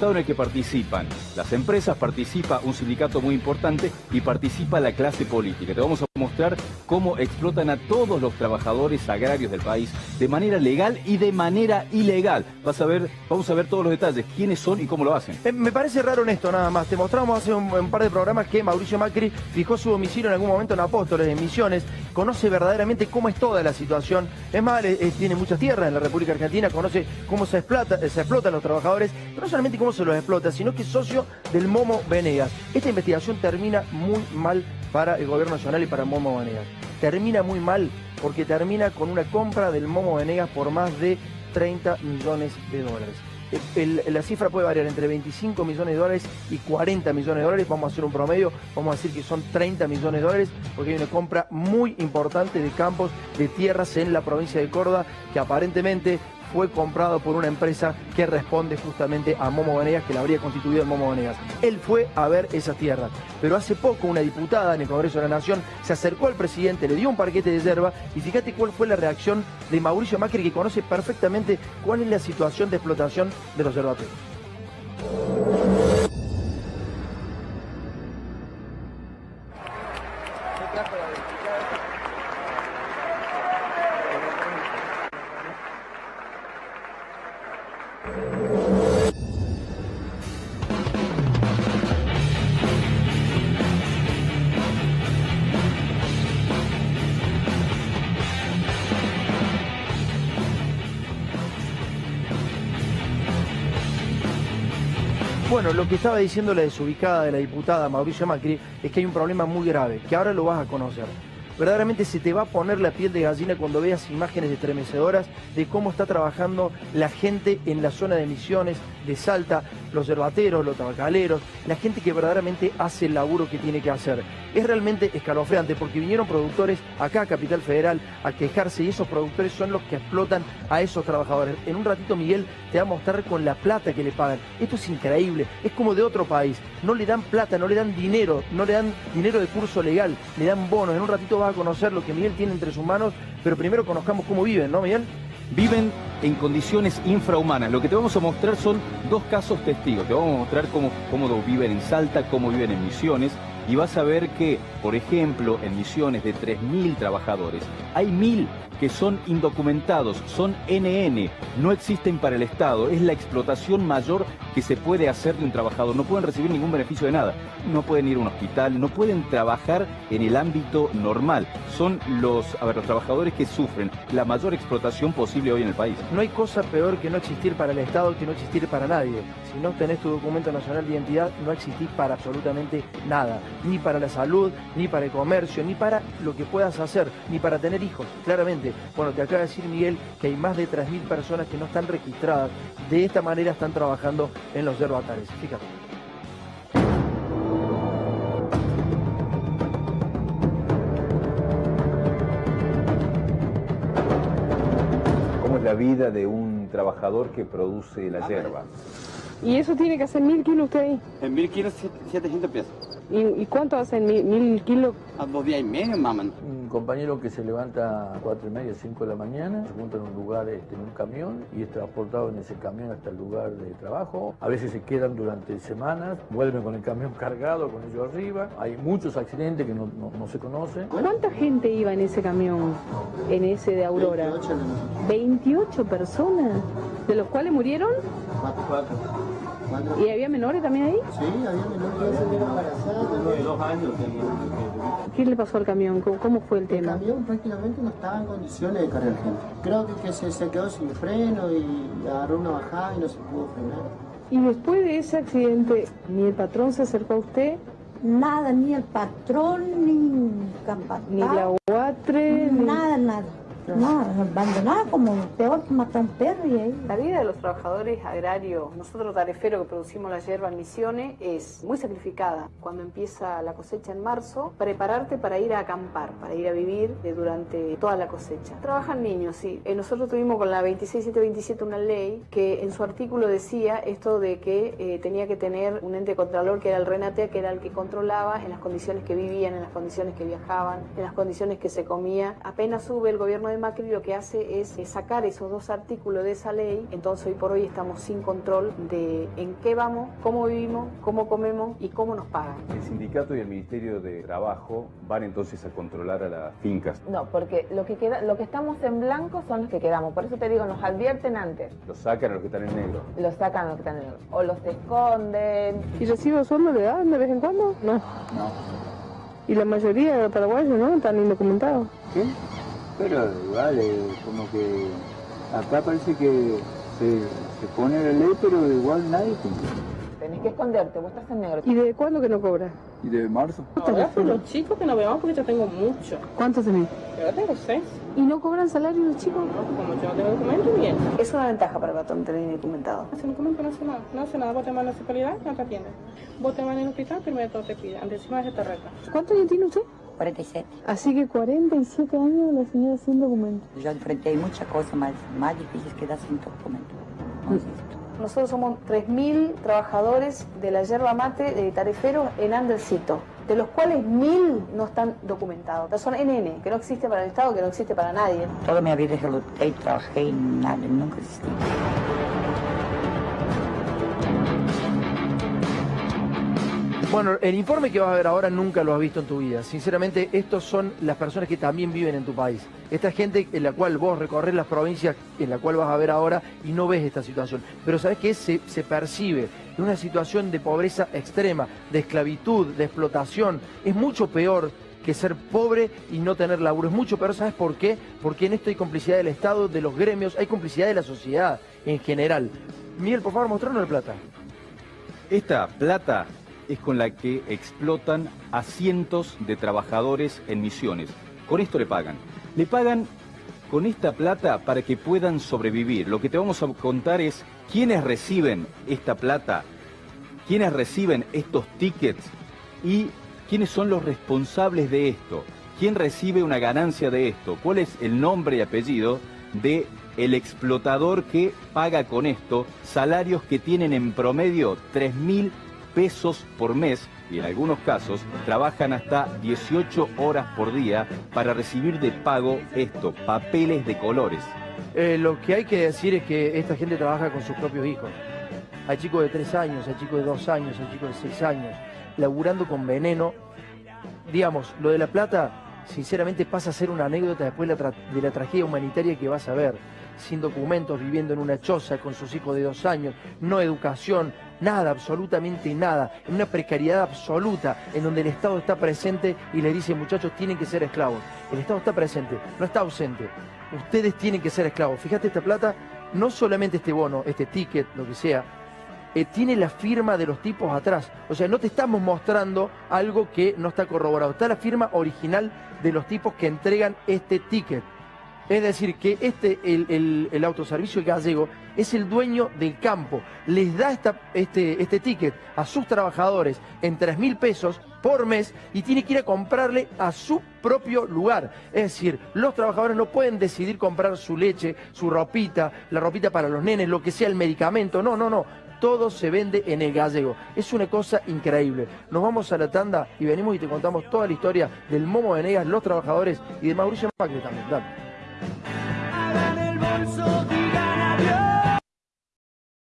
en el que participan las empresas, participa un sindicato muy importante y participa la clase política. Te vamos a mostrar cómo explotan a todos los trabajadores agrarios del país de manera legal y de manera ilegal. Vas a ver, vamos a ver todos los detalles, quiénes son y cómo lo hacen. Eh, me parece raro esto nada más. Te mostramos hace un, par de programas que Mauricio Macri fijó su domicilio en algún momento en Apóstoles, en Misiones, conoce verdaderamente cómo es toda la situación. Es más, tiene muchas tierras en la República Argentina, conoce cómo se explota, se explotan los trabajadores, pero no solamente cómo se los explota, sino que es socio del Momo Venegas. Esta investigación termina muy mal para el gobierno nacional y para Momo Venegas. Termina muy mal porque termina con una compra del Momo Venegas por más de 30 millones de dólares. la cifra puede variar entre 25 millones de dólares y 40 millones de dólares. Vamos a hacer un promedio, vamos a decir que son 30 millones de dólares, porque hay una compra muy importante de campos, de tierras en la provincia de Córdoba, que aparentemente fue comprado por una empresa que responde justamente a Momo Venegas, que la habría constituido en Momo Venegas. Él fue a ver esas tierras, pero hace poco una diputada en el Congreso de la Nación se acercó al presidente, le dio un parquete de yerba y fíjate cuál fue la reacción de Mauricio Macri, que conoce perfectamente cuál es la situación de explotación de los yerbateros. Bueno, lo que estaba diciendo la desubicada de la diputada Mauricio Macri es que hay un problema muy grave, que ahora lo vas a conocer. Verdaderamente se te va a poner la piel de gallina cuando veas imágenes estremecedoras de cómo está trabajando la gente en la zona de Misiones, de Salta, los yerbateros, los tabacaleros, la gente que verdaderamente hace el laburo que tiene que hacer. Es realmente escalofriante porque vinieron productores acá a Capital Federal a quejarse y esos productores son los que explotan a esos trabajadores. En un ratito Miguel te va a mostrar con la plata que le pagan. Esto es increíble, es como de otro país. No le dan plata, no le dan dinero, no le dan dinero de curso legal, le dan bonos. En un ratito a conocer lo que Miguel tiene entre sus manos, pero primero conozcamos cómo viven, ¿no Miguel? viven en condiciones infrahumanas. Lo que te vamos a mostrar son dos casos testigos. Te vamos a mostrar cómo, cómo viven en Salta, cómo viven en Misiones. Y vas a ver que, por ejemplo, en Misiones de 3.000 trabajadores, hay 1.000 que son indocumentados, son NN, no existen para el Estado, es la explotación mayor que se puede hacer de un trabajador, no pueden recibir ningún beneficio de nada, no pueden ir a un hospital, no pueden trabajar en el ámbito normal, son los, los trabajadores que sufren la mayor explotación posible hoy en el país. No hay cosa peor que no existir para el Estado que no existir para nadie. Si no tenés tu documento nacional de identidad, no existís para absolutamente nada, ni para la salud, ni para el comercio, ni para lo que puedas hacer, ni para tener hijos, claramente. Bueno, te acaba de decir Miguel que hay más de 3.000 personas que no están registradas. De esta manera están trabajando en los yerbatares. Fíjate. ¿Cómo es la vida de un trabajador que produce la hierba? ¿Y eso tiene que hacer mil kilos usted ahí? En mil kilos, 700 pesos. ¿Y, cuánto hacen mil, mil kilos? A dos días y medio, maman. Un compañero que se levanta a cuatro y media, cinco de la mañana, se junta en un lugar, este, en un camión, y es transportado en ese camión hasta el lugar de trabajo. A veces se quedan durante semanas, vuelven con el camión cargado, con ellos arriba. Hay muchos accidentes que no, se conocen. ¿Cuánta gente iba en ese camión, en ese de Aurora? 28, personas, de los cuales murieron. cuatro. ¿Y había menores también ahí? Sí, había menores que embarazadas. de dos años ¿Qué le pasó al camión? ¿Cómo, fue el tema? El camión prácticamente no estaba en condiciones de cargar gente. Creo que, se, se, quedó sin freno y agarró una bajada y no se pudo frenar. ¿Y después de ese accidente, ni el patrón se acercó a usted? Nada, ni el patrón, ni capataz. Ni la UATRE. Nada, nada. No, abandonada como peor que matar un perro y ahí. La vida de los trabajadores agrarios, nosotros tareferos que producimos la hierba en Misiones, es muy sacrificada. Cuando empieza la cosecha en marzo, prepararte para ir a acampar, para ir a vivir durante toda la cosecha. Trabajan niños, sí. Eh, nosotros tuvimos con la 26727 una ley que en su artículo decía esto de que eh, tenía que tener un ente contralor que era el RENATEA, que era el que controlaba en las condiciones que vivían, en las condiciones que viajaban, en las condiciones que se comía. Apenas sube el gobierno de de Macri lo que hace es sacar esos dos artículos de esa ley, entonces hoy por hoy estamos sin control de en qué vamos, cómo vivimos, cómo comemos y cómo nos pagan. El sindicato y el Ministerio de Trabajo van entonces a controlar a las fincas. No, porque lo que queda, lo que estamos en blanco son los que quedamos, por eso te digo, nos advierten antes. Los sacan a los que están en negro. Los sacan a los que están en negro. O los esconden. ¿Y recibo sueldo le dan de vez en cuando? No. No. Y la mayoría de los paraguayos, ¿no? Están indocumentados. ¿Qué? Pero vale, como que acá parece que se, se pone la ley, pero igual nadie cumple. Tenés que esconderte, vos estás en negro. ¿Y de cuándo que no cobras? ¿Y de marzo? Ahora son los chicos que no vemos porque yo tengo mucho. ¿Cuántos tenés? Yo tengo seis. ¿Y no cobran salario los chicos? Como yo no tengo documento, bien. Es una ventaja para el patrón tener indocumentado. Hace documento no hace nada. No hace nada. Vos te a la municipalidad, no te atienden. Vos te en el hospital, primero todo te piden. Antes encima se te reta. ¿Cuántos años tiene usted? 47. Así que 47 años la señora sin documento. Yo enfrenté muchas cosas más, más difíciles que dar sin documento. No existe. Nosotros somos 3.000 trabajadores de la yerba mate de Tareferos en Andercito, de los cuales 1.000 no están documentados. Son NN, que no existe para el Estado, que no existe para nadie. Toda mi vida yo luché y trabajé y nada, nunca existí. Bueno, el informe que vas a ver ahora nunca lo has visto en tu vida. Sinceramente, estos son las personas que también viven en tu país. Esta gente en la cual vos recorres las provincias en la cual vas a ver ahora y no ves esta situación. Pero sabes que se, se percibe una situación de pobreza extrema, de esclavitud, de explotación. Es mucho peor que ser pobre y no tener laburo. Es mucho peor, ¿sabes por qué? Porque en esto hay complicidad del Estado, de los gremios, hay complicidad de la sociedad en general. Miguel, por favor, mostrarnos la plata. Esta plata es con la que explotan a cientos de trabajadores en misiones. Con esto le pagan. Le pagan con esta plata para que puedan sobrevivir. Lo que te vamos a contar es quiénes reciben esta plata, quiénes reciben estos tickets y quiénes son los responsables de esto. ¿Quién recibe una ganancia de esto? ¿Cuál es el nombre y apellido de el explotador que paga con esto salarios que tienen en promedio 3.000 pesos por mes y en algunos casos trabajan hasta 18 horas por día para recibir de pago esto, papeles de colores. Eh, lo que hay que decir es que esta gente trabaja con sus propios hijos. Hay chicos de 3 años, hay chicos de 2 años, hay chicos de 6 años, laburando con veneno. Digamos, lo de la plata, sinceramente pasa a ser una anécdota después de la, tragedia humanitaria que vas a ver. Sin documentos, viviendo en una choza con sus hijos de 2 años, no educación, nada, absolutamente nada, en una precariedad absoluta, en donde el Estado está presente y le dice, muchachos, tienen que ser esclavos. El Estado está presente, no está ausente. Ustedes tienen que ser esclavos. Fíjate esta plata, no solamente este bono, este ticket, lo que sea, eh, tiene la firma de los tipos atrás. O sea, no te estamos mostrando algo que no está corroborado. Está la firma original de los tipos que entregan este ticket. Es decir, que este, el, el, el, autoservicio gallego es el dueño del campo. Les da esta, este, este ticket a sus trabajadores en 3 mil pesos por mes y tiene que ir a comprarle a su propio lugar. Es decir, los trabajadores no pueden decidir comprar su leche, su ropita, la ropita para los nenes, lo que sea el medicamento. No, no, no. Todo se vende en el gallego. Es una cosa increíble. Nos vamos a la tanda y venimos y te contamos toda la historia del Momo de Negas, los trabajadores y de Mauricio Macri también. Dale.